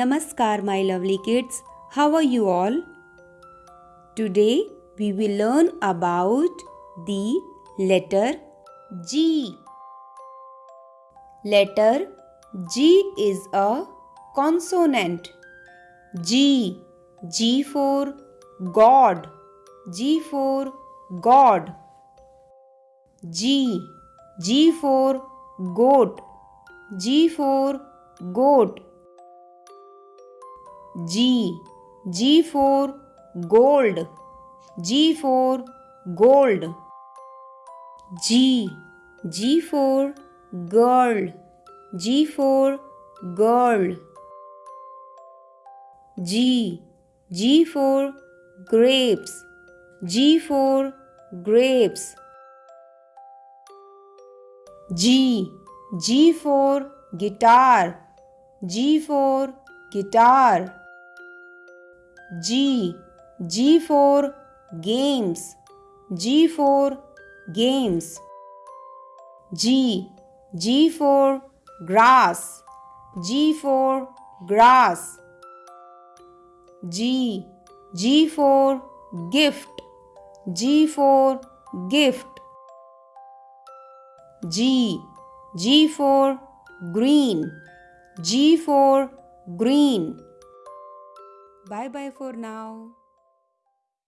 Namaskar, my lovely kids. How are you all? Today we will learn about the letter G. Letter G is a consonant. G. G for God. G for God. G. G for goat. G for goat. G. G for gold. G for gold. G. G for girl. G for girl. G. G for grapes. G for grapes. G. G for guitar. G for guitar. G. G for games. G for games. G. G for grass. G for grass. G. G for gift. G for gift. G. G for green. G for green. Bye bye for now.